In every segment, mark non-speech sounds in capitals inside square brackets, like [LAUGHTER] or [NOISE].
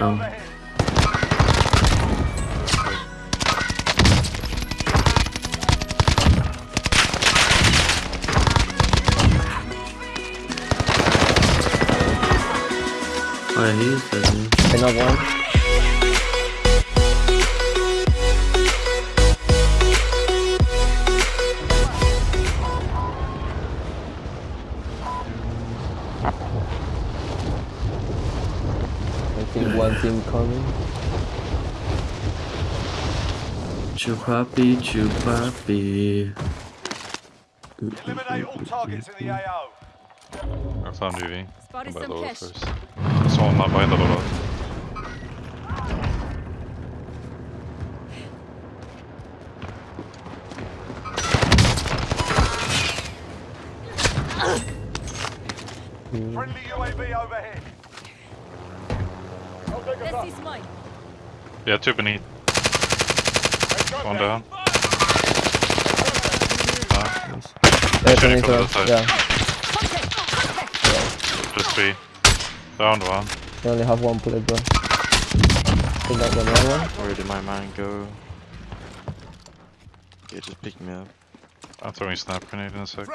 Oh. Oh yeah, he is. Another one. Coming. Chupapi, chupapi. Eliminate all targets in the AO. I found UV. Spotted By some lower cash. first. Someone not behind the lower. Friendly UAV overhead. This is mine. Yeah, two beneath. One down. Down. Yeah, Shooting 20 from the turns. side. Yeah, Contact! Contact! Just three. Down one. they only have one bullet, bro. Think that one, one, one. Where did my man go? Yeah, just pick me up. I'm throwing a snap grenade in a sec.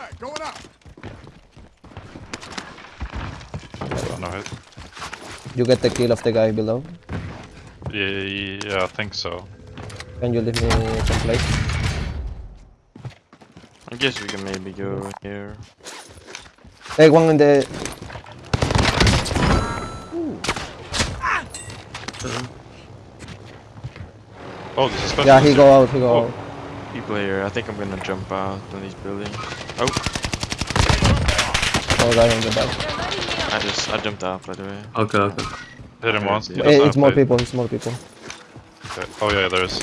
Oh, no hit. You get the kill of the guy below. Yeah, yeah, yeah, I think so. Can you leave me some place? I guess we can maybe go here. Hey, one in the. Oh, this is. Yeah, he go out, he go Oh. out. People here. I think I'm gonna jump out on these buildings. Oh, Oh, guy on the back. They're lighting me up. I just I jumped out by the way. Okay, okay. Hit him once. he Yeah. doesn't Hey, have it's more plate. people, it's more people. Okay. Oh yeah, there is.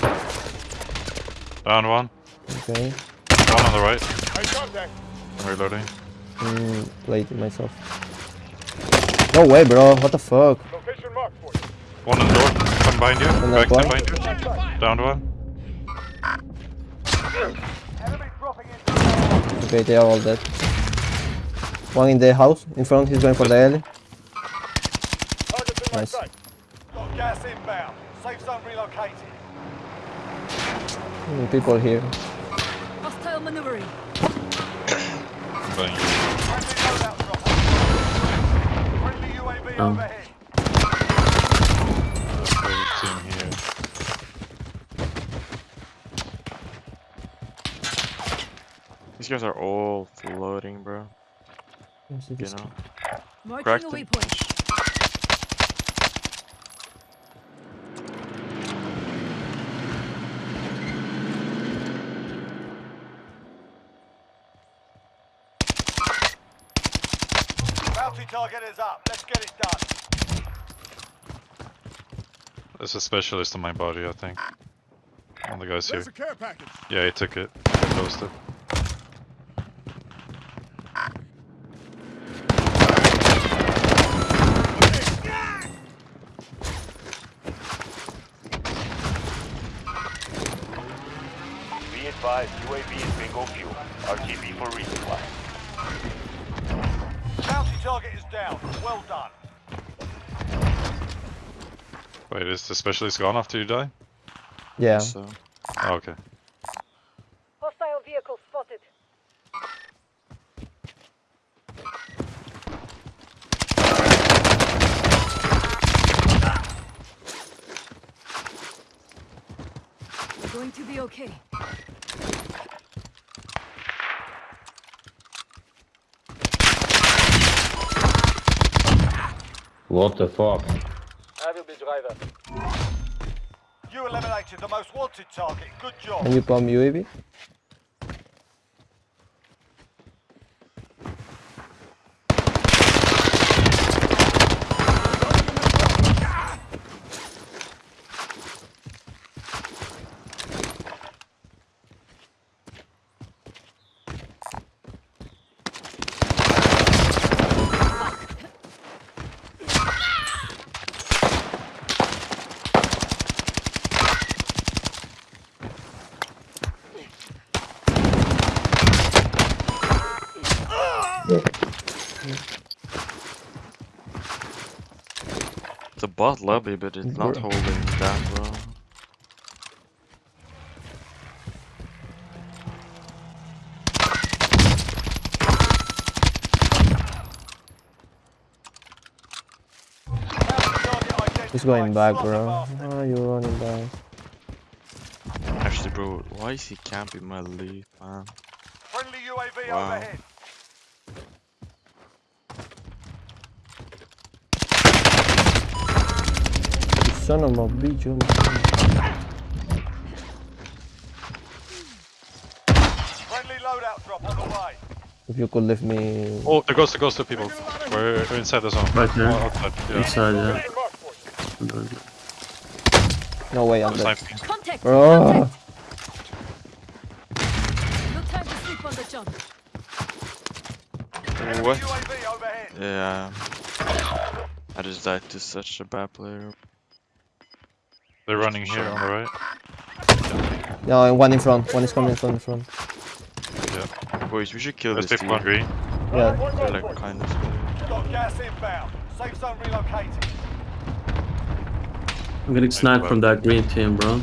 Down one. Okay. One on the right. I'm reloading. Mm, played it myself. No way, bro. What the fuck? One in the door. Come behind you. On Back that to one? behind you. Down one. Enemy dropping into Okay, they are all dead. One in the house in front. He's going for the alley. Nice. Got gas inbound. Safe zone relocated. People here. Hostile maneuvering. Friendly loadout drop. Friendly UAV Um. overhead. Here. These guys are all floating, bro. Yes, it You is. know. Marking Cracked a them. waypoint. Target is up. Let's get it done. There's a specialist on my body, I think. One of the guys here. There's a care. Yeah, he took it. He UAV is bingo fuel. RTB for resupply. Bounty target is down. Well done. Wait, is the specialist gone after you die? Yeah. So Oh, okay. Hostile vehicle spotted. Going to be okay. What the fuck? I will be driver. You eliminated the most wanted target. Good job. Can you bomb UAV? Bot lobby, but it's not Bro. holding down, bro. He's going back, bro. Oh, you're running back. Actually, bro, why is he camping my lead, man? Friendly UAV Wow. overhead. You son of a bitch. oh Friendly loadout drop on Oh the way. If you could leave me. Oh, there goes, there goes two people. We're, we're inside the zone. Right there. Oh, outside, yeah. Inside, yeah. Location marked for you. No way, I'm dead. Contact! Bro. No time to sleep on the job. What? Yeah. I just died to such a bad player. They're running here on the right. No, one in front. One is coming from the front. Yeah. Boys, we should kill There's this people team. on green. Yeah. They're like kind of. Got gas inbound. Safe zone relocated. I'm getting sniped from that green team, bro.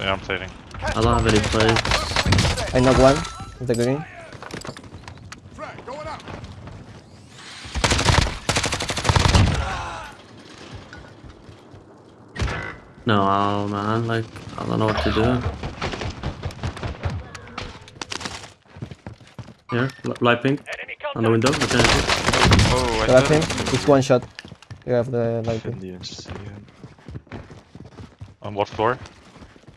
Yeah, I'm plating. I don't have any plays. I knock one. With the green. No, oh, man, like, I don't know what to do. Here, light pink, on the window, what can I do? Oh, I You have thought? It's one shot. You have the light. Didn't even. On what floor?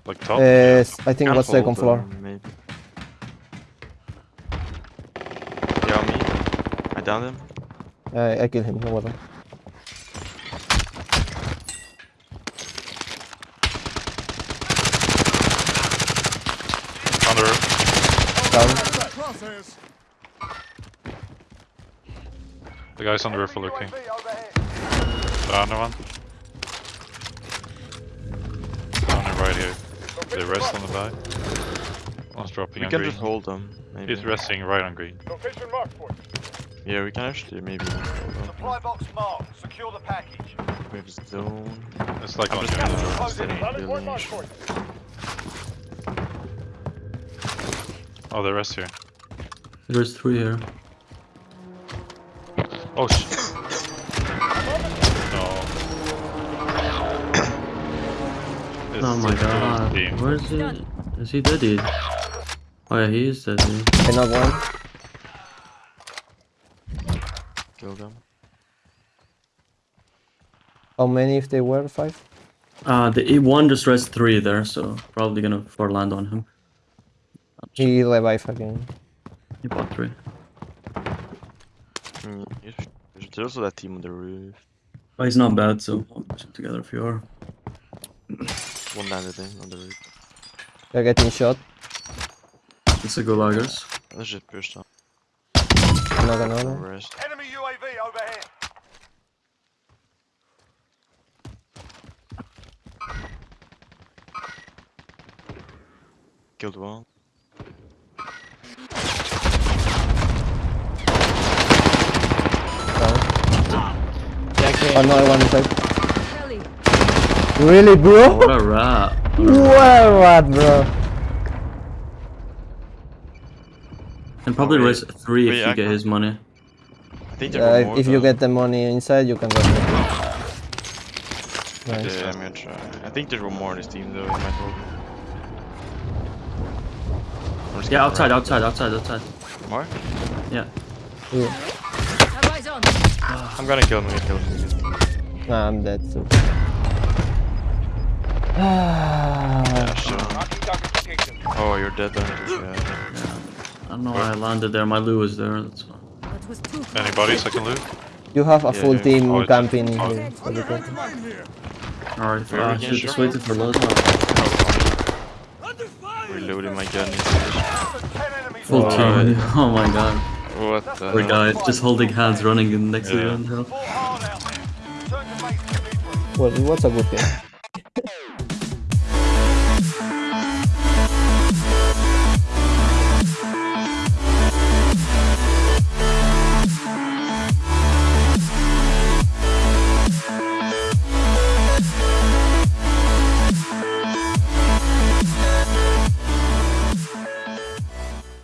Like top? Uh, I think Can't what's second floor. Maybe. Yeah, me. I downed him. I, I kill him, no bother. On the roof. Down. The guy's on the roof are looking. UAV overhead. Down one. Oh, down and right here. They rest on the back. One's dropping We on can green. just hold them. Maybe. He's resting right on green. Location marked for you. Yeah, we can actually maybe. Supply box marked. Secure the package. We have zone. It's like I'm on just Oh, the rest here. There's three here. Oh shit. no. [COUGHS] Oh my god, team. where is he? Is he dead, dude? Oh yeah, he is dead, dude. I knock one. Kill them. How many if they were? Five? Uh, the E1 just rest three there, so probably gonna four land on him. He revive again. He bought three. Mm, There's also that team on the roof. Oh, he's not bad, so we'll push him together if you are. One landed in on the roof. They're getting shot. It's a Gulagas. Let's just push them. Knock another. Rest. Enemy UAV overhead. Killed one. Another one inside. Really, bro? What a rat. What a what, bro? And probably wait. raise three Wait, if you I get can't- his money. I think there uh, were Yeah, more. if you get the money inside, you can rush it. Nice. Yeah, I'm gonna try. I think there were more on this team though. In my total. Yeah, outside, outside, outside, outside. More? Yeah. Ooh. Have eyes on. I'm gonna kill him. I'm gonna kill him. Nah, I'm dead too. Yeah, sure. Marking target location. Oh, you're dead, aren't? Yeah. Yeah. I don't know why I landed there. My Lou was there. That's why. That was too close. Anybody second loot? You have a Yeah, full yeah. team Oh, camping oh. here. What do you think? Alright, Where uh, we can just shoot? waiting for load. Reloading my gun. Full team. [LAUGHS] Oh my god. What the Poor guy, just holding hands, running in next to Yeah. you. and hell. Fought hard out there. To you. Well, it was a good game.